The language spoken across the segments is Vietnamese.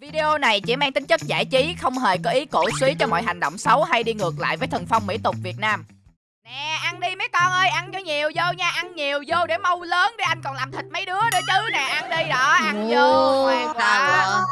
Video này chỉ mang tính chất giải trí, không hề có ý cổ suý cho mọi hành động xấu hay đi ngược lại với thần phong mỹ tục Việt Nam. Nè, ăn đi mấy con ơi, ăn cho nhiều vô nha, ăn nhiều vô để mau lớn để anh còn làm thịt mấy đứa nữa chứ nè, ăn đi đó, ăn vô, ngoan quá.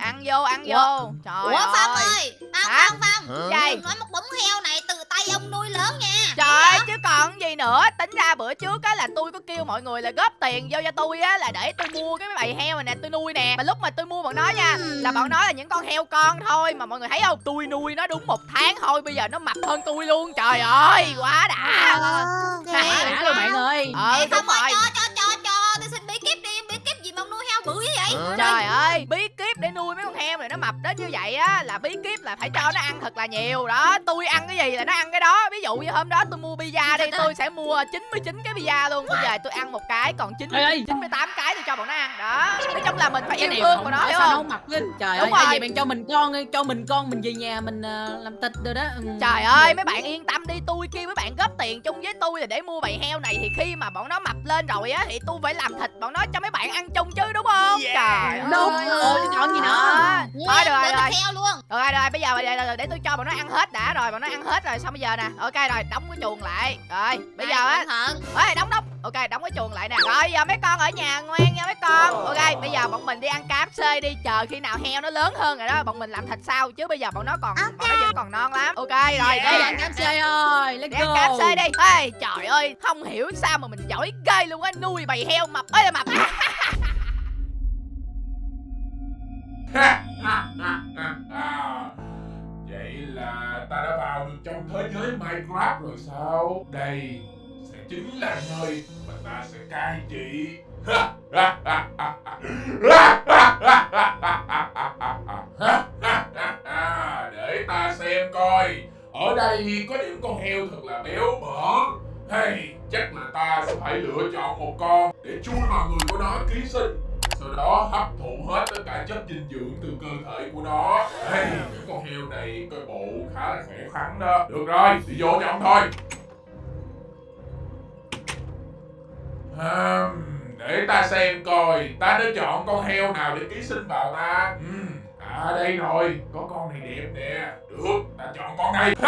Ăn vô, ăn vô. Trời Ủa Phong ơi. ơi Phong Hả? Phong Phong? Đừng nói một đống heo này từ tay ông nuôi lớn nha Trời ơi, chứ còn gì nữa. Tính ra bữa trước á là tôi có kêu mọi người là góp tiền vô cho tôi á Là để tôi mua cái bầy heo này nè tôi nuôi nè. Mà lúc mà tôi mua bọn nó nha Là bọn nó là những con heo con thôi. Mà mọi người thấy không? Tôi nuôi nó đúng một tháng thôi Bây giờ nó mập hơn tôi luôn. Trời ơi quá đã. Quá. đã luôn bạn ơi. Ờ đúng rồi. cho cho cho cho Tôi xin bí kíp đi. Bí kíp gì mà ông nuôi heo bự như vậy? Trời ơi, bí kíp để nuôi mấy con heo này nó mập đến như vậy á là bí kíp là phải cho nó ăn thật là nhiều đó. Tôi ăn cái gì là nó ăn cái đó. Ví dụ như hôm đó tôi mua pizza đi, tôi sẽ mua 99 cái pizza luôn. Bây giờ tôi ăn một cái còn 9 Ê, ê. 98 cái tôi cho bọn nó ăn. Đó. Nói chung là mình phải cái yêu thương bọn nó hiểu sao nó không? mập lên trời Đúng ơi rồi. vậy bạn cho mình con cho mình con mình về nhà mình ờ, làm thịt rồi đó Ừ. Trời ơi, mấy bạn yên tâm đi, tôi kêu mấy bạn góp tiền chung với tôi là để mua bầy heo này thì khi mà bọn nó mập lên rồi á thì tôi phải làm thịt bọn nó cho mấy bạn ăn chung chứ đúng không? Trời đúng ơi. rồi chứ chọn gì nữa Đó. Thôi được rồi, Để rồi. thịt heo luôn Rồi rồi, rồi bây giờ giờ để tôi cho bọn nó ăn hết đã rồi, bọn nó ăn hết rồi xong bây giờ nè. Ok rồi, đóng cái chuồng lại. Rồi, bây giờ á, ơi đóng đóng. Ok, đóng cái chuồng lại nè. Rồi giờ mấy con ở nhà ngoan nha mấy con. Ok, bây giờ bọn mình đi ăn KFC đi, chờ khi nào heo nó lớn hơn rồi đó, bọn mình làm thịt sau chứ bây giờ bọn nó còn bọn nó vẫn còn non lắm. Ok rồi, đây đi cam xe ơi let's đi ăn go KFC đi. Ê, trời ơi, không hiểu sao mà mình giỏi ghê luôn á, nuôi bầy heo mập ơi là mập. Vậy là ta đã vào được trong thế giới Minecraft rồi sao? Đây sẽ chính là nơi mà ta sẽ cai trị. Để ta xem coi. Ở đây có những con heo thật là béo bở. Hay chắc là ta sẽ phải lựa chọn một con để chui vào người của nó ký sinh sau đó hấp thụ hết tất cả chất dinh dưỡng từ cơ thể của nó. Hey, những con heo này coi bộ khá là khỏe khoắn đó. Được rồi đi vô cho ông thôi. À, để ta xem coi ta đã chọn con heo nào để ký sinh vào ta. Ừm, à đây rồi, có con này đẹp nè. Được, ta chọn con này.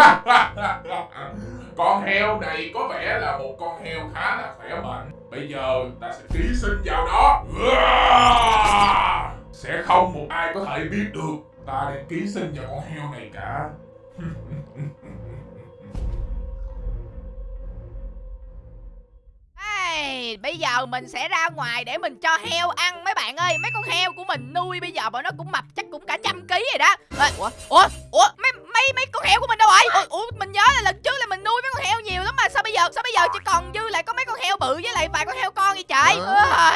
Con heo này có vẻ là một con heo khá là khỏe mạnh. Bây giờ ta sẽ ký sinh vào đó sẽ không một ai có thể biết được. Ta đang ký sinh vào con heo này cả. Ê, bây giờ mình sẽ ra ngoài để mình cho heo ăn mấy bạn ơi. Mấy con heo của mình nuôi bây giờ bọn nó cũng mập chắc cũng cả trăm ký rồi đó. Ê, Ủa, ủa, ủa, mấy, mấy, mấy con heo của mình đâu rồi ủa, mình nhớ là lần trước là mình nuôi mấy con heo nhiều lắm mà Sao bây giờ, sao bây giờ chỉ còn dư lại có mấy con heo bự với lại vài con heo con vậy trời?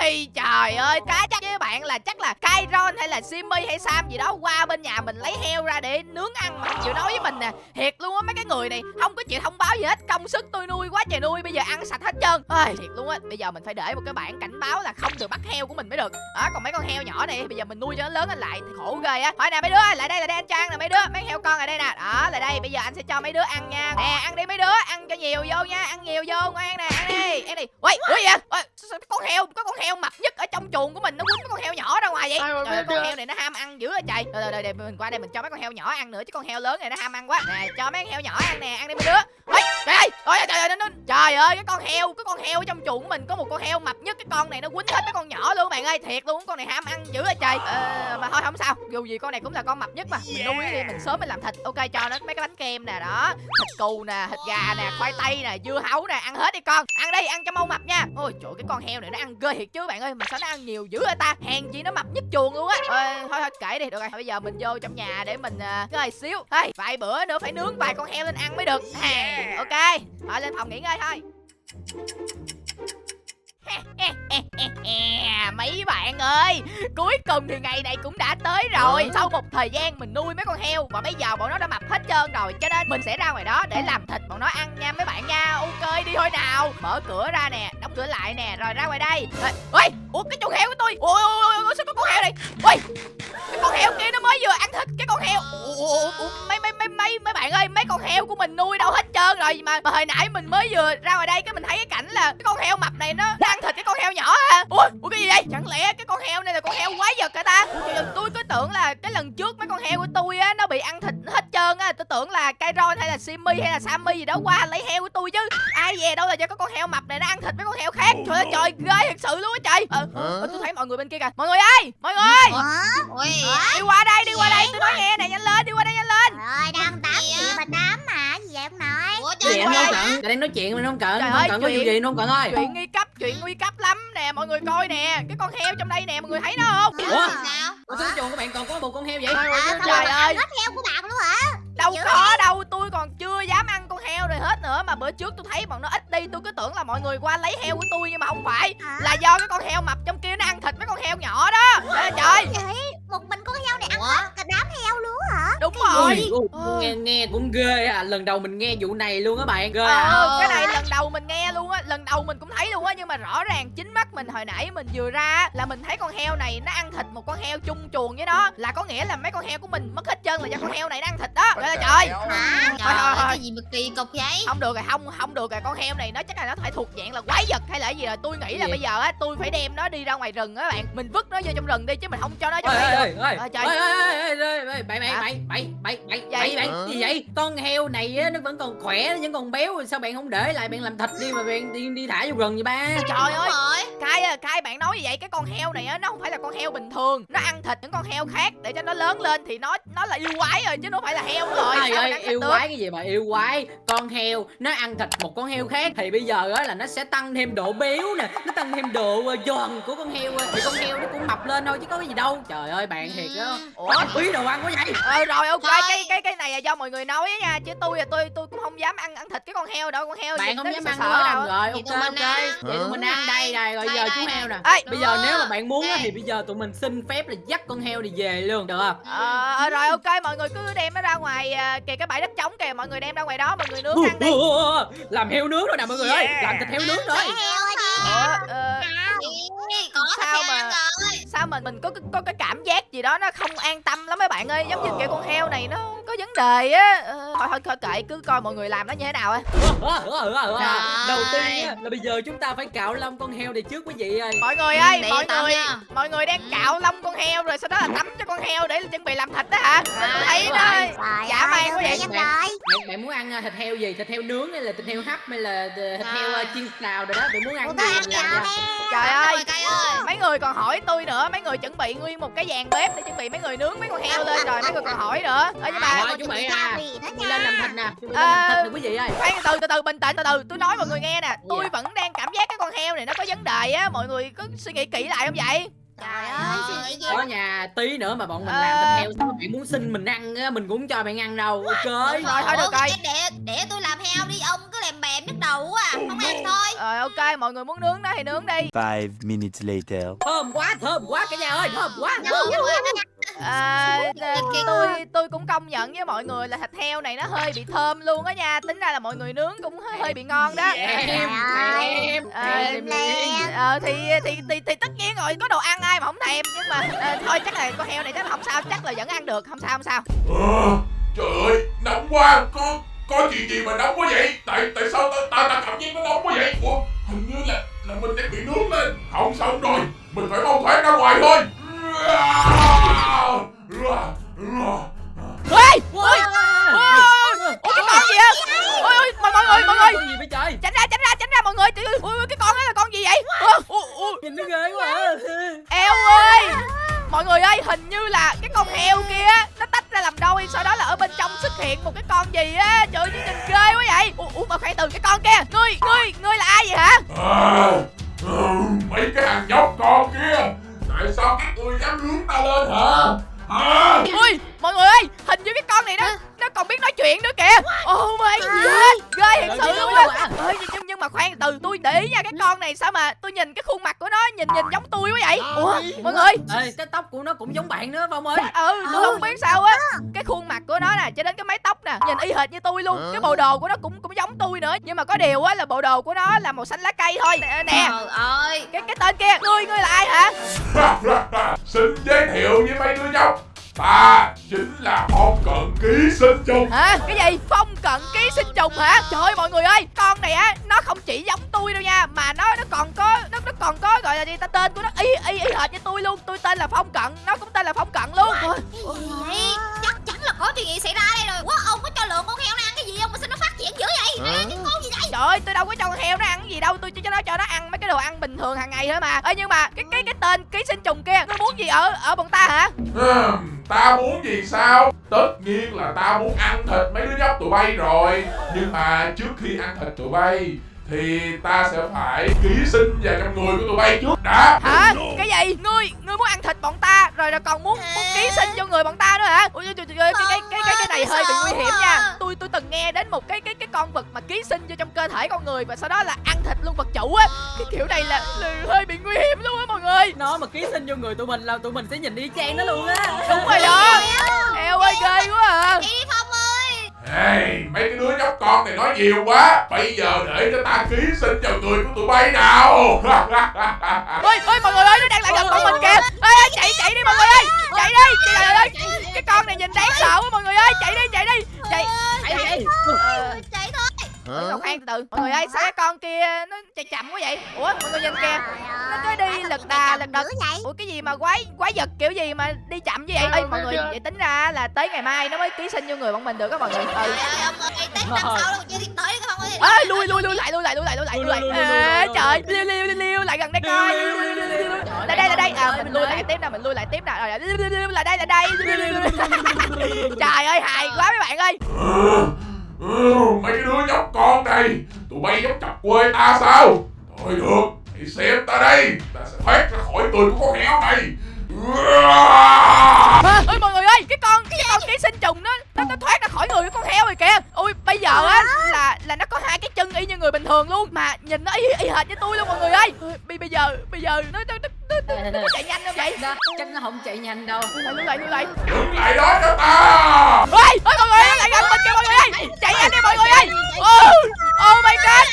Ôi, trời ơi, cá chắc với bạn là chắc là Kairon hay là Simmy hay Sam gì đó Qua bên nhà mình lấy heo ra để nướng ăn mà không chịu nói với mình nè. Thiệt luôn á mấy cái người này không có chịu thông báo gì hết Công sức tôi nuôi quá trời nuôi bây giờ ăn sạch hết trơn. Ôi, thiệt luôn á bây giờ mình phải để một cái bảng cảnh báo là không được bắt heo của mình mới được. Đó còn mấy con heo nhỏ này bây giờ mình nuôi cho nó lớn lên lại thì khổ ghê á. Thôi nè mấy đứa lại đây là đây anh ăn nè mấy đứa mấy heo con ở đây nè đó lại đây bây giờ anh sẽ cho mấy đứa ăn nha. Nè ăn đi mấy đứa ăn cho nhiều vô nha ăn nhiều vô ngoan nè ăn đi ăn đi. Ui ui vậy? Con heo có con heo mập nhất ở trong chuồng của mình nó quýnh con heo nhỏ ra ngoài vậy? Trời ơi, con heo này nó ham ăn dữ rồi trời. Rồi rồi, mình qua đây mình cho mấy con heo nhỏ ăn nữa chứ con heo lớn này nó ham ăn quá. Nè cho mấy con heo nhỏ ăn nè ăn đi mấy đứa. Ui trời ơi ôi trời ơi nó, nó, trời ơi cái con heo cái con heo ở trong chuồng của mình có một con heo mập nhất cái con này nó quýnh hết mấy con nhỏ luôn bạn ơi thiệt luôn con này ham ăn dữ rồi trời. Ờ, mà thôi không sao dù gì con này cũng là con mập nhất mà. Mình nuôi đi mình sớm mình làm thịt ok cho nó mấy cái bánh kem nè đó. Thịt cừu nè thịt gà nè khoai tây nè dưa hấu nè ăn hết đi con. Ăn đi ăn cho mau mập nha. Ôi trời cái con heo này nó ăn ghê thiệt chứ bạn ơi. Mà sao nó ăn nhiều dữ vậy ta? Hèn chi nó mập nhất chuồng luôn á. Ờ, thôi thôi kệ đi. Được rồi bây giờ mình vô trong nhà để mình uh, ngơi xíu. Hey, vài bữa nữa phải nướng vài con heo lên ăn mới được. À, ok. Thôi lên phòng nghỉ ngơi thôi mấy bạn ơi cuối cùng thì ngày này cũng đã tới rồi. Sau một thời gian mình nuôi mấy con heo và bây giờ bọn nó đã mập hết trơn rồi cho nên mình sẽ ra ngoài đó để làm thịt bọn nó ăn nha mấy bạn nha. Ok đi thôi nào. Mở cửa ra nè đóng cửa lại nè rồi ra ngoài đây. Ôi ủa cái chuồng heo của tôi. Ôi ôi ôi sao có con heo này? Ôi cái con heo kia nó mới vừa ăn thịt cái con heo. Ủa, mấy mấy mấy mấy mấy bạn ơi mấy con heo của mình nuôi đâu hết trơn rồi mà, mà hồi nãy mình mới vừa ra ngoài đây cái mình thấy cái cảnh là cái con heo mập này nó ui ui cái gì đây? Chẳng lẽ cái con heo này là con heo quái vật hả ta? Trời ơi, tôi cứ tưởng là cái lần trước mấy con heo của tôi á nó bị ăn thịt hết trơn á. Tôi tưởng là Kairon hay là Simmy hay là Sammy gì đó qua lấy heo của tôi chứ. Ai về đâu là cho cái con heo mập này nó ăn thịt mấy con heo khác? Trời ơi trời ghê thật sự luôn á trời. Ờ, ờ, tôi thấy mọi người bên kia kìa. Mọi người ơi mọi người! Đi qua đây đi qua đây tôi nói nghe nè nhanh lên đi qua đây nhanh lên. Rồi đang tám Gì mà tám ơi không cận Tại đang nói chuyện mà không cận Trời Không ơi, cận có chuyện- vụ gì không cận ơi. chuyện nguy cấp chuyện nguy cấp lắm. Nè mọi người coi nè. Cái con heo trong đây nè mọi người thấy nó không? Ủa? Sao? Ủa sao chuồng của bạn còn có một con heo vậy? À trời ơi. hết heo của bạn luôn hả? Đâu dữ có đâu tôi còn chưa dám ăn con heo này hết nữa. Mà bữa trước tôi thấy bọn nó ít đi tôi cứ tưởng là mọi người qua lấy heo của tôi nhưng mà không phải. Hả? là do cái con heo mập trong kia nó ăn thịt mấy con heo nhỏ đó. Trời. Ơi, trời một mình con heo này ăn hết cả đám heo luôn rồi ui, Ờ. nghe nghe cũng ghê à lần đầu mình nghe vụ này luôn á bạn ghê à ờ cái này lần đầu mình nghe luôn á lần đầu mình cũng thấy luôn á nhưng mà rõ ràng chính mắt mình hồi nãy mình vừa ra á, là mình thấy con heo này nó ăn thịt một con heo chung chuồng với nó là có nghĩa là mấy con heo của mình mất hết chân là do con heo này nó ăn thịt đó trời ơi trời Hả? Trời ơi, cái gì mà kỳ cục vậy không được rồi không không được rồi con heo này nó chắc là nó phải thuộc dạng là quái vật hay là cái gì rồi tôi nghĩ là Gì? bây giờ á tôi phải đem nó đi ra ngoài rừng á bạn mình vứt nó vô trong rừng đi chứ mình không cho nó trong đây được ơi Ờ, ơi trời. ơi ơi ơi ơi bậy bậy bậy bậy bậy gì vậy? Con heo này á nó vẫn còn khỏe nó vẫn còn béo sao bạn không để lại bạn làm thịt đi mà bạn đi đi thả vô rừng vậy ba? Trời ơi. rồi cái à, cái bạn nói như vậy cái con heo này á nó không phải là con heo bình thường. Nó ăn thịt những con heo khác để cho nó lớn lên thì nó nó là yêu quái rồi chứ nó phải là heo rồi. Trời ơi yêu được? quái cái gì mà yêu quái? Con heo nó ăn thịt một con heo khác Thì bây giờ á là nó sẽ tăng thêm độ béo nè Nó tăng thêm độ ờ, giòn của con heo á. Thì con heo nó cũng mập lên thôi chứ có cái gì đâu. Trời ơi bạn thiệt á. Ủa? Ủa quý đồ ăn quá vậy? Ờ rồi ok Thôi. cái cái cái này là do mọi người nói á nha chứ tôi là tôi tôi cũng không dám ăn ăn thịt cái con heo đâu con heo Bạn không dám ăn sợ đúng đâu. Rồi Vậy ok tụi ok. mình ăn. Vậy tụi mình ăn đây này Rồi Đây, giờ chú heo nè. Ê, Bây giờ nếu mà bạn muốn á Ok. thì bây giờ tụi mình xin phép là dắt con heo này về luôn được không? Ờ, ờ, rồi ok mọi người cứ đem nó ra ngoài à, kìa cái bãi đất trống kìa mọi người đem ra ngoài đó mọi người nướng ăn đi. Làm heo nướng rồi nè mọi người ơi. Làm thịt heo nướng rồi. heo đi. Ờ, Có Sao mà- rồi sao mình mình có có cái cảm giác gì đó nó không an tâm lắm mấy bạn ơi? Giống như kiểu con heo này nó có vấn đề á. Ờ, thôi thôi thôi kệ cứ coi mọi người làm nó như thế nào á. Đầu tiên á, là bây giờ chúng ta phải cạo lông con heo này trước quý vị ơi. Mọi người Ừ, ơi để mọi tao người nha. mọi người đang cạo lông con heo rồi sau đó là tắm cho con heo để chuẩn bị làm thịt đó hả? Sao tôi thấy nó Dạ, mày có đơn vậy? Bạn- rồi. bạn, muốn ăn à, thịt heo gì? Thịt heo nướng hay là thịt heo hấp hay là thịt heo ờ, chiên xào rồi đó? Bạn muốn ăn Ủa, gì? ăn trời ơi người còn hỏi tôi nữa. Mấy người chuẩn bị nguyên một cái dàn bếp để chuẩn bị mấy người nướng mấy con heo lên rồi mấy người còn hỏi nữa. Ơ nhưng mà chuẩn bị à. lên làm thịt nè. Làm Ờ. thịt nè quý vị ơi. khoan từ từ từ bình tĩnh từ từ. Tôi nói mọi người nghe nè. Tôi Dạ. vẫn đang cảm giác cái con heo này nó có vấn đề á. Mọi người có suy nghĩ kỹ lại không vậy Trời ơi suy nghĩ gì Có nhà tí nữa mà bọn mình Ờ. làm thịt heo Sao bạn muốn xin mình ăn á, Mình cũng cho bạn ăn đâu. Ok. Rồi, thôi được rồi. Để để tôi làm heo đi ông cứ làm bèm nhức đầu quá à Không ăn thôi. Rồi ok mọi người muốn nướng nó thì nướng đi. Five minutes later. Thơm quá thơm quá cả nhà ơi Thơm quá. À, tôi tôi cũng công nhận với mọi người là thịt heo này nó hơi bị thơm luôn á nha. Tính ra là mọi người nướng cũng hơi, hơi bị ngon đó. Em Trời ơi. Ờ, Em Em ờ thì, thì thì thì tất nhiên rồi có đồ ăn ai mà không thèm nhưng mà ờ, thôi chắc là con heo này chắc là không sao chắc là vẫn ăn được không sao không sao. Ờ, trời ơi nóng quá có có chuyện gì mà nóng quá vậy? Tại tại sao ta ta, ta cảm giác nó nóng quá vậy? Ủa hình như là là mình đang bị nướng lên. Không xong rồi mình phải mau thoát ra ngoài thôi. Ôi! Ôi! Ôi ôi cái con gì á ôi ôi mọi mọi người. mọi người tránh ra tránh ra tránh ra mọi người. Ôi, cái con đó là con gì vậy? Nhìn nó ghê quá. Eo ơi. Mọi người ơi hình như là cái con heo kia nó tách ra làm đôi sau đó là ở bên trong xuất hiện một cái con gì á. Trời ơi, nhìn ghê quá vậy. Ủa, ủa mà khoan từ cái con kia. Ngươi ngươi ngươi là ai vậy hả? À, ừ, mấy cái thằng nhóc con kia. Tại sao các ngươi dám nướng ta lên hả? Hả? Ui mọi người ơi hình như cái con này nó còn biết nói chuyện nữa kìa. Oh my god ghê thật sự luôn á. ơi nhưng, nhưng, mà khoan từ tôi để ý nha cái con này sao mà tôi nhìn cái khuôn mặt của nó nhìn nhìn giống tôi quá vậy? Ủa mọi người. Ê, cái tóc của nó cũng giống bạn nữa Phong ơi. Ừ tôi không biết sao á. Cái khuôn mặt của nó nè cho đến cái mái tóc nè nhìn y hệt như tôi luôn. Cái bộ đồ của nó cũng cũng giống tôi nữa. Nhưng mà có điều á là bộ đồ của nó là màu xanh lá cây thôi. Nè, ơi. Cái cái tên kia ngươi ngươi là ai hả? Xin giới thiệu với mấy đứa nhóc ta chính là phong cận ký sinh trùng hả cái gì phong cận ký sinh trùng hả trời ơi mọi người ơi con này á nó không chỉ giống tôi đâu nha mà nó nó còn có nó nó còn có gọi là gì ta tên của nó y y y hệt như tôi luôn tôi tên là phong cận nó cũng tên là phong cận luôn Ôi, Cái gì vậy? Chắc chắn là có chuyện gì xảy ra đây rồi. Quá ông có cho lượng con heo nó ăn cái gì không mà sao nó phát triển dữ vậy? Hả? Cái con gì? Trời ơi tôi đâu có cho con heo nó ăn cái gì đâu tôi chỉ cho nó cho nó ăn mấy cái đồ ăn bình thường hàng ngày thôi mà. Ơi nhưng mà cái cái cái tên ký sinh trùng kia nó muốn gì ở ở bọn ta hả? Ta muốn gì sao? Tất nhiên là ta muốn ăn thịt mấy đứa nhóc tụi bay rồi. Nhưng mà trước khi ăn thịt tụi bay thì ta sẽ phải ký sinh vào trong người của tụi bay trước đã. Hả? Cái gì? Ngươi ngươi muốn ăn thịt bọn ta rồi là còn muốn muốn ký sinh vô người bọn ta nữa hả? Ui trời, trời, cái cái cái cái cái này hơi bị nguy hiểm nha. Tôi tôi từng nghe đến một cái cái cái con vật ký sinh vô trong cơ thể con người và sau đó là ăn thịt luôn vật chủ á. Cái kiểu này là, là hơi bị nguy hiểm luôn á mọi người. Nó mà ký sinh vô người tụi mình là tụi mình sẽ nhìn y chang nó luôn á. Đúng rồi đó. Eo ơi ghê quá à. Chị đi Phong ơi. Hey, mấy cái đứa nhóc con này nói nhiều quá. Bây giờ để cho ta ký sinh vào người của tụi bay nào. Ôi ôi mọi người ơi nó đang lại gần con mình kìa. Ê ê, chạy chạy đi mọi người ơi. Chạy đi trời ơi. Cái con này nhìn đáng sợ quá mọi người ơi. Chạy đi chạy đi. Chạy Chạy, chạy. Ờ, Chạy thôi. Ủa, đâu khoan từ từ mọi người ơi sao cái con kia nó chạy chậm quá vậy ủa mọi người nhìn kìa nó cứ đi lật đà lật đật ủa cái gì mà quái quái vật kiểu gì mà đi chậm như vậy ê mọi người vậy tính ra là tới ngày mai nó mới ký sinh vô người bọn mình được á mọi người ừ Trời ơi ơi, ơi. lui lui lui lại lui lại lui lại lui lại lui lại Ê, trời liêu liêu liêu liêu lại gần đây coi lại đây lại đây à mình lui lại tiếp nè mình lui lại tiếp nè rồi lại đây lại đây trời ơi hài quá mấy bạn ơi Ừ, Mấy cái đứa nhóc con này Tụi bay dám chọc quê ta sao? Thôi được Hãy xem ta đây Ta sẽ thoát ra khỏi người của con heo này à, ơi mọi người ơi cái con cái con ký sinh trùng nó nó, nó thoát ra khỏi người của con heo rồi kìa. Ui bây giờ á là là nó có hai cái chân y như người bình thường luôn mà nhìn nó y, y hệt như tôi luôn mọi người ơi. Bây bây giờ bây giờ nó nó nó, nó, nó, có chạy nhanh không vậy? Đó, chắc nó không chạy nhanh đâu. Lại lại lại Dừng lại đó cho ta. Ôi ôi mọi người ơi nó lại gần mình kìa mọi người ơi. Chạy nhanh đi mọi người ơi. oh, oh my god.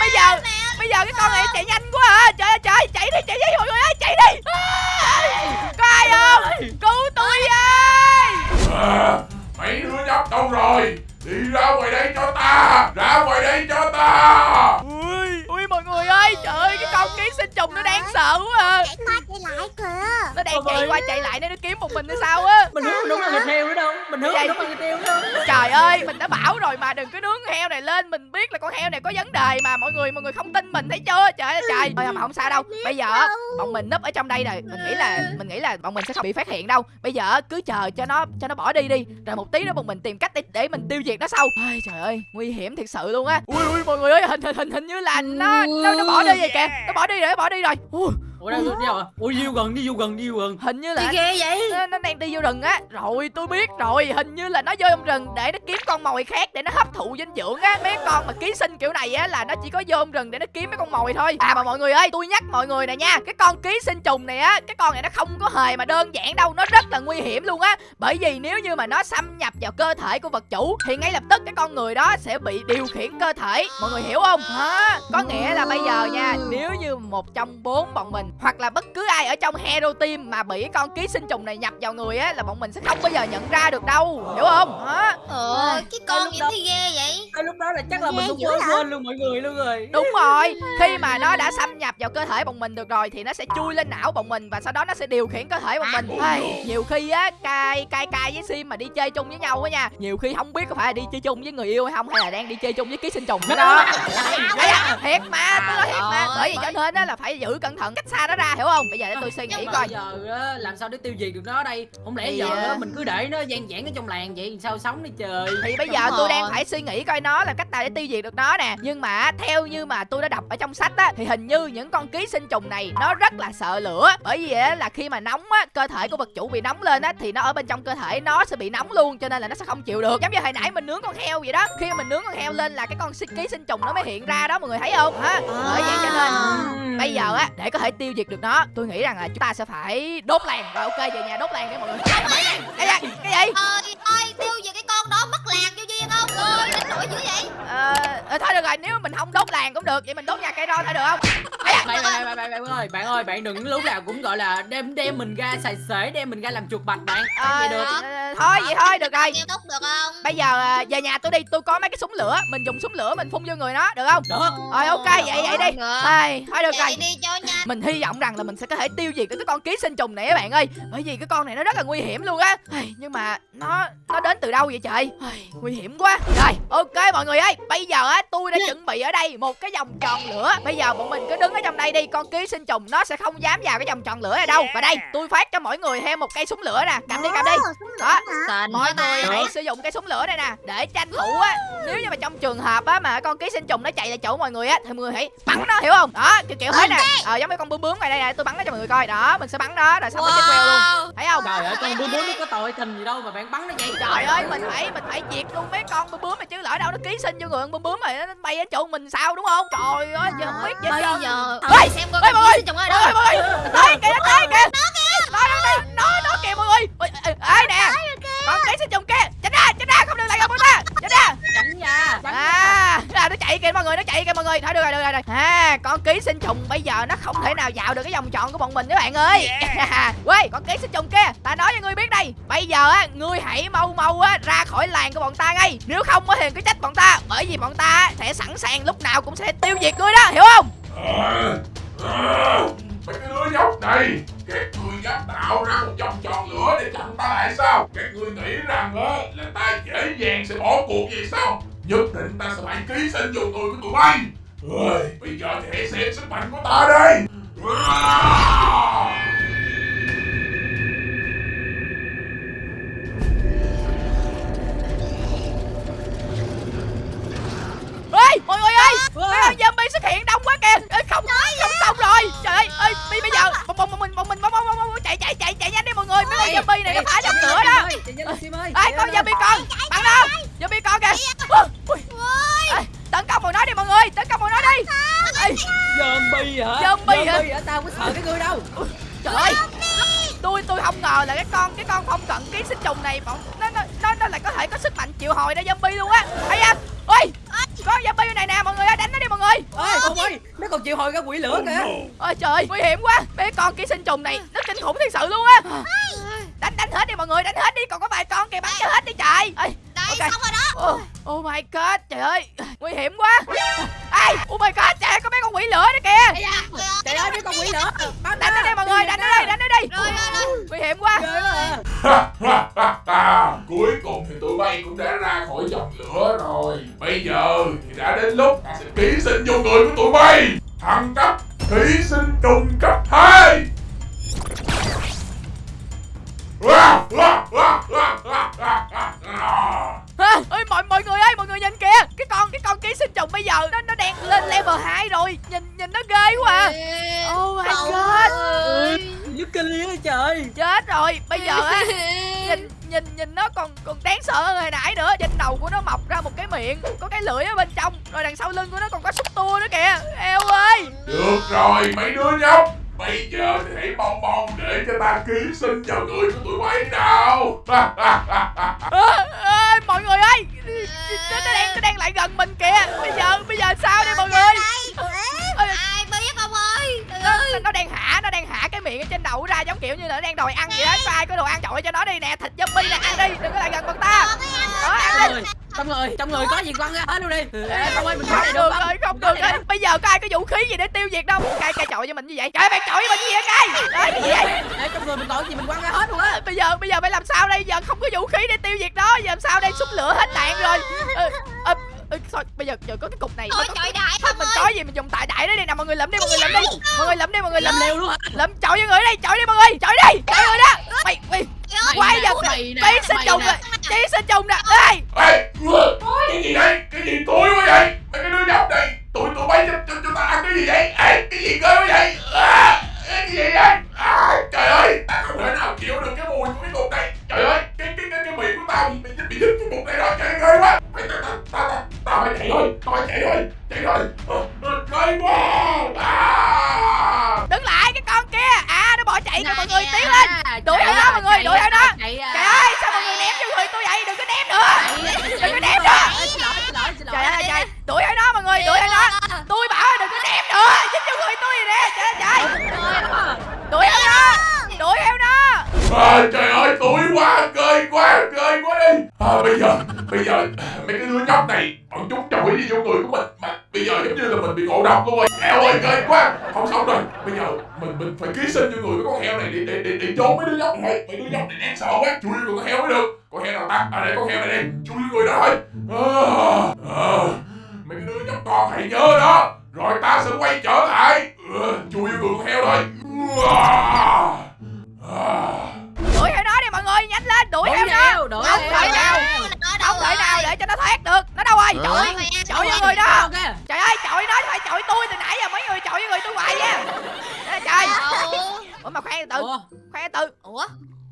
bây giờ bây giờ cái con này chạy nhanh quá à. Trời ơi trời chạy đi chạy đi mọi người ơi chạy đi. À, ai không? Cứu tôi ơi à, Mấy đứa nhóc đâu rồi. Đi ra ngoài đây cho ta. Ra ngoài đây cho ta. Ui ui mọi người ơi trời ký sinh trùng nó đáng sợ quá à. Chạy qua chạy lại kìa. Nó đang chạy qua chạy lại nên nó kiếm một mình hay sao á. Mình hướng đúng là thịt heo nữa đâu. Mình hướng Vậy? đúng là thịt heo nữa trời ơi mình đã bảo rồi mà đừng có nướng heo này lên. Mình biết là con heo này có vấn đề mà mọi người mọi người không tin mình thấy chưa? Trời ơi trời. Ơi mà không sao đâu. bây giờ á, bọn mình núp ở trong đây rồi mình nghĩ là mình nghĩ là bọn mình sẽ không bị phát hiện đâu. Bây giờ cứ chờ cho nó cho nó bỏ đi đi. Rồi một tí nữa bọn mình tìm cách để, để mình tiêu diệt nó sau. Ai, trời ơi nguy hiểm thiệt sự luôn á. Ui ui mọi người ơi hình hình hình hình như là nó nó, nó bỏ đi rồi kìa. Nó bỏ đi đi rồi bỏ đi rồi. Ui, ủa đâu đi đâu à? Ủa đi vô gần đi vô gần đi vô gần. Hình như là ghê vậy? nó, nó đang đi vô rừng á. Rồi tôi biết rồi. Hình như là nó vô trong rừng để nó kiếm con mồi khác để nó hấp thụ dinh dưỡng á. Mấy con mà ký sinh kiểu này á là nó chỉ có vô trong rừng để nó kiếm mấy con mồi thôi. À mà mọi người ơi tôi nhắc mọi người này nha. Cái con ký sinh trùng này á cái con này nó không có hề mà đơn giản đâu. Nó rất là nguy hiểm luôn á. Bởi vì nếu như mà nó xâm nhập vào cơ thể của vật chủ thì ngay lập tức cái con người đó sẽ bị điều khiển cơ thể. Mọi người hiểu không? Hả? Có nghĩa là bây giờ nha nếu như một trong bốn bọn mình hoặc là bất cứ ai ở trong hero team mà bị con ký sinh trùng này nhập vào người á là bọn mình sẽ không bao giờ nhận ra được đâu hiểu không? Hả? Ờ, cái con đó- thì ghê vậy? Cái lúc đó là chắc là mình cũng quên quên luôn mọi người luôn rồi. Đúng rồi khi mà nó đã xâm nhập vào cơ thể bọn mình được rồi thì nó sẽ chui lên não bọn mình và sau đó nó sẽ điều khiển cơ thể bọn mình. Ai, nhiều khi á cai cai cai với sim mà đi chơi chung với nhau á nha nhiều khi không biết có phải là đi chơi chung với người yêu hay không hay là đang đi chơi chung với ký sinh trùng đó. Thiệt mà tôi nói thiệt mà bởi vì cho nên á là phải giữ cẩn thận cách xa nó ra hiểu không? Bây giờ để tôi suy nghĩ coi. giờ á, làm sao để tiêu diệt được nó đây? Không lẽ Thì, giờ à, á, mình cứ để nó gian giảng ở trong làng vậy sao sống đi trời? thì bây giờ Đúng tôi rồi. đang phải suy nghĩ coi nó là cách nào để tiêu diệt được nó nè. Nhưng mà theo như mà tôi đã đọc ở trong sách á thì hình như những con ký sinh trùng này nó rất là sợ lửa. Bởi vì á là khi mà nóng á cơ thể của vật chủ bị nóng lên á thì nó ở bên trong cơ thể nó sẽ bị nóng luôn cho nên là nó sẽ không chịu được. Giống như hồi nãy mình nướng con heo vậy đó. Khi mà mình nướng con heo lên là cái con ký sinh trùng nó mới hiện ra đó mọi người thấy không? Hả? Bởi vậy cho nên bây giờ á để có thể tiêu diệt được nó tôi nghĩ rằng là chúng ta sẽ phải đốt làng. Rồi ok về nhà đốt làng đi mọi người. Cái gì? Cái gì? Ơi, ơi, tiêu diệt cái con đó mất làng vô duyên không? Ơi, đánh nổi dữ vậy? ờ ờ, thôi được rồi rồi nếu mình không đốt làng cũng được vậy mình đốt nhà cây ron thôi được không? Bạn, bạn, bạn, bạn ơi bạn ơi bạn đừng lúc nào cũng gọi là đem đem mình ra xài xể đem mình ra làm chuột bạch bạn. Ờ, vậy được? ờ, thôi vậy thôi được rồi. Kêu tốt được không? bây giờ à, về nhà tôi đi tôi có mấy cái súng lửa mình dùng súng lửa mình phun vô người nó được không? Được. Rồi ok vậy vậy đi. Ai, thôi được rồi. Chạy đi cho nhanh. mình hy vọng rằng là mình sẽ có thể tiêu diệt được cái con ký sinh trùng này các bạn ơi. Bởi vì cái con này nó rất là nguy hiểm luôn á. Nhưng mà nó nó đến từ đâu vậy trời? Nguy hiểm quá. Rồi ok mọi người ơi bây giờ á tôi đã chuẩn bị ở đây một cái vòng tròn lửa. Bây giờ bọn mình cứ đứng ở trong đây đi con ký sinh trùng nó sẽ không dám vào cái vòng tròn lửa này đâu. Và đây tôi phát cho mỗi người thêm một cây súng lửa nè. Cầm đi cầm đi. Đó Quá ta. người hãy sử dụng cái súng lửa này nè để tranh thủ á. Nếu như mà trong trường hợp á mà con ký sinh trùng nó chạy lại chỗ mọi người á thì mọi người hãy bắn nó hiểu không? Đó kiểu kiểu thế nè. ờ giống như con bướm bướm này đây nè tôi bắn nó cho mọi người coi. Đó mình sẽ bắn nó rồi xong nó chết queo luôn. Thấy không? Trời ơi con bướm bướm nó có tội tình gì đâu mà bạn bắn nó vậy. Trời ơi mình phải mình phải diệt luôn mấy con bướm bướm này chứ lỡ đâu nó ký sinh vô người con bướm bướm này nó bay đến chỗ mình sao đúng không? Trời ơi giờ không biết gì Bây giờ xem coi con ký sinh trùng ở đâu. mọi người tới kìa tới kìa nó nó nó nó nó kìa mọi người. Ôi, ê nè. Con ký sinh trùng kia. Tránh ra tránh ra không được lại gần bọn ta tránh ra. Tránh ra à là nó chạy kìa mọi người nó chạy kìa mọi người. Thôi được rồi được rồi, được rồi. À con ký sinh trùng bây giờ nó không thể nào vào được cái vòng tròn của bọn mình các bạn ơi. Quay con ký sinh trùng kia ta nói cho ngươi biết đây. Bây giờ á ngươi hãy mau mau á ra khỏi làng của bọn ta ngay. Nếu không á thì cứ trách bọn ta bởi vì bọn ta sẽ sẵn sàng lúc nào cũng sẽ tiêu diệt ngươi đó hiểu không? Ờ, ờ, Mấy cái đứa nhóc này các người dám tạo ra một vòng tròn lửa để chặn ta lại sao? Các người nghĩ rằng á là ta dễ dàng sẽ bỏ cuộc gì sao? Nhất định ta sẽ phải ký sinh dùng người của tụi bay. Ơi, Bây giờ thì hãy xem sức mạnh của ta đây À! mọi người ơi mấy con zombie xuất hiện đông quá kìa. Ê, không không xong rồi. Trời ơi ơi bây bây giờ bọn bọn bọn mình bọn mình bọn bọn bọn chạy chạy chạy chạy nhanh đi mọi người. Mấy con zombie này nó phá trong cửa đó. ê con zombie con bắn đâu? zombie con kìa. Ui, ui. Ê, tấn công bọn nó đi mọi người tấn công bọn nó đi. Ê, zombie hả? Zombie hả? hả? Tao có sợ cái ngươi đâu. Trời ơi. Tôi tôi không ngờ là cái con cái con phong cận ký sinh trùng này bọn nó nó nó, nó lại có thể có sức mạnh triệu hồi ra zombie luôn á. Hay à. Ôi có zombie bên này nè mọi người ơi đánh nó đi mọi người. Ơi ông ơi nó còn chịu hồi ra quỷ lửa kìa. Ôi trời nguy hiểm quá. Mấy con ký sinh trùng này nó kinh khủng thật sự luôn á. Đánh đánh hết đi mọi người đánh hết đi. Còn có vài con kìa bắn cho hết đi trời. Đây Ok. xong rồi đó. oh, oh my god trời ơi. Nguy hiểm quá. Ai oh my god trời có mấy con quỷ lửa đó kìa. Trời ơi mấy con quỷ lửa. bắn đánh nó đi mọi người đánh nó đi đánh nó đi. Rồi rồi rồi. nguy hiểm quá người rồi mấy đứa nhóc Bây giờ thì hãy mong mong để cho ta ký sinh vào người của tụi bay nào. Ơ, ơi, mọi người ơi nó, đang nó đang lại gần mình kìa. Bây giờ bây giờ sao đây mọi người? Ai biết ông ơi. Trời nó, đang hạ nó đang hạ cái miệng ở trên đầu ra giống kiểu như là nó đang đòi ăn vậy đó. Có ai có đồ ăn chọi cho nó đi nè thịt zombie nè ăn đi đừng có lại gần bọn ta. Đó ăn đi trong người trong người có gì quăng ra hết luôn đi. Ê, không ơi mình không được được rồi không? được rồi. bây giờ có ai có vũ khí gì để tiêu diệt đâu? Cay cay chọi cho mình như vậy. Trời ơi, bạn chọi với mình như vậy cay Đấy, cái gì vậy? Ê, trong người mình còn gì mình quăng ra hết luôn á. Bây giờ bây giờ phải làm sao đây? Giờ không có vũ khí để tiêu diệt nó giờ làm sao đây? Súng lửa hết đạn rồi. Ờ, ờ, ờ, thôi bây giờ giờ có cái cục này. Thôi có- trời đại Thôi ông mình ơi. có gì mình dùng tại đại đó đi. Nè mọi người lụm đi mọi người lụm đi. mọi người lụm đi mọi người làm leo luôn hả? Lụm chọi với người đi chọi đi mọi người. Chọi đi. Chọi người đó. Mày mày Mày quay ký sinh mày trùng nè. ký sinh trùng nè ê Ê, cái gì đây? Cái gì tối quá vậy? Cái đứa nhóc này Tụi tụi bay cho, cho, cho ta ăn cái gì vậy? Ê, cái gì ghê quá vậy? À, cái gì vậy? À, trời ơi, ta không thể nào chịu được cái mùi của cái cục này Trời ơi, cái cái cái, cái miệng của tao bị bị bị dính cái cục này rồi, trời ơi, ghê quá ta, ta, ta, ta, tao phải chạy thôi, tao phải chạy thôi, chạy thôi Ờ, ờ, Ghê quá chạy kìa mọi người tiến lên. đuổi theo đó mọi người đuổi theo đó trời ơi sao mọi người ném cho người tôi vậy? Đừng có ném nữa. Đừng có ném nữa. trời ơi trời. Đuổi theo đó mọi người đuổi theo đó tôi bảo là đừng có ném nữa. Dính cho người tôi rồi nè. Trời ơi đuổi theo đó đuổi theo đó trời ơi tuổi quá cười quá cười quá đi. À, bây giờ bây giờ mấy cái đứa nhóc này bọn chúng chổi đi vô người của mình. Mà bây giờ giống như là mình bị ngộ độc luôn rồi. Eo ơi cười quá. Không sống rồi mình phải ký sinh vô người của con heo này để để để, để trốn mấy đứa nhóc này. Mấy đứa nhóc này đáng sợ quá. Chui vô con heo mới được. Con heo nào ta à đây con heo này đây chui vô người đó thôi. À, à, mấy cái đứa nhóc con hãy nhớ đó. Rồi ta sẽ quay trở lại. Ừ, chui vô người con heo thôi. À, à. đuổi theo nó đi mọi người nhanh lên đuổi đuổi theo nó theo đuổi Không thể nào. không thể nào để cho nó thoát được. Nó đâu rồi trời ơi chọi vô người đó Ok. trời ơi chọi nó phải chọi tôi từ nãy giờ mấy người chọi vô người tôi hoài nha Đây là trời ủa mà khoan từ từ. Ủa, khoan từ. Từ Ủa?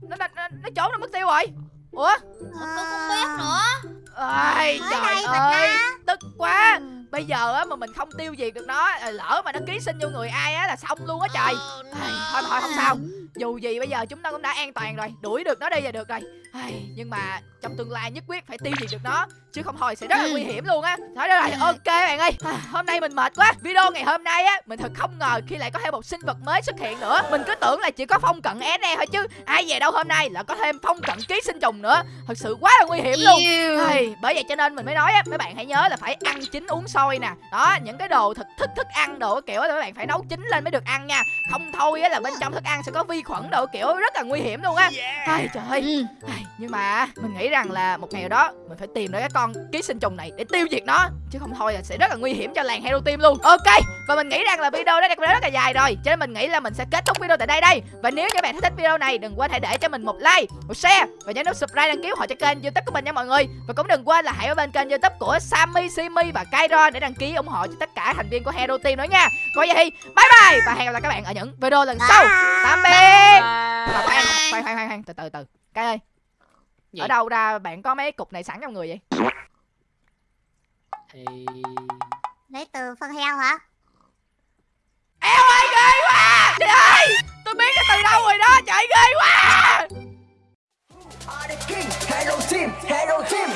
Nó nó nó, nó trốn nó mất tiêu rồi. Ủa? Tôi không biết nữa. Ơi trời ơi tức quá bây giờ á mà mình không tiêu diệt được nó lỡ mà nó ký sinh vô người ai á là xong luôn á trời. Ai, thôi thôi không sao. Dù gì bây giờ chúng ta cũng đã an toàn rồi đuổi được nó đi là được rồi. Ai, nhưng mà trong tương lai nhất quyết phải tiêu diệt được nó chứ không thôi sẽ rất là nguy hiểm luôn á. Thôi được rồi ok bạn ơi. À, hôm nay mình mệt quá. Video ngày hôm nay á mình thật không ngờ khi lại có thêm một sinh vật mới xuất hiện nữa. Mình cứ tưởng là chỉ có phong cận é thôi chứ ai về đâu hôm nay là có thêm phong cận ký sinh trùng nữa. Thật sự quá là nguy hiểm luôn. Ai, bởi vậy cho nên mình mới nói á mấy bạn hãy nhớ là phải ăn chín uống sôi nè. Đó những cái đồ thực thức thức ăn đồ kiểu là mấy bạn phải nấu chín lên mới được ăn nha. Không thôi á là bên trong thức ăn sẽ có vi khuẩn đồ kiểu rất là nguy hiểm luôn á. Ai trời ơi. Ai, nhưng mà mình nghĩ rằng là một ngày nào đó mình phải tìm được cái con ký sinh trùng này để tiêu diệt nó chứ không thôi là sẽ rất là nguy hiểm cho làng hero team luôn. Ok và mình nghĩ rằng là video đó đã rất là dài rồi cho nên mình nghĩ là mình sẽ kết thúc video tại đây đây. Và nếu các bạn thích video này đừng quên hãy để cho mình một like một share và nhớ nút subscribe đăng ký họ cho kênh youtube của mình nha mọi người. Và cũng đừng quên là hãy ở bên kênh youtube của Sammy Simi và Để đăng ký ủng hộ cho tất cả thành viên của hero team nữa nha. Coi vậy thì bye bye. Và hẹn gặp lại các bạn ở những video lần sau. Tạm biệt. Và khoan khoan khoan khoan khoan. Từ từ từ. Cái ơi. Gì? ở đâu ra bạn có mấy cục này sẵn trong người vậy? Thì Lấy từ phân heo hả? eo ơi ghê quá. Trời ơi. Tôi biết cái từ đâu rồi đó. Trời ghê quá. The king, hello team,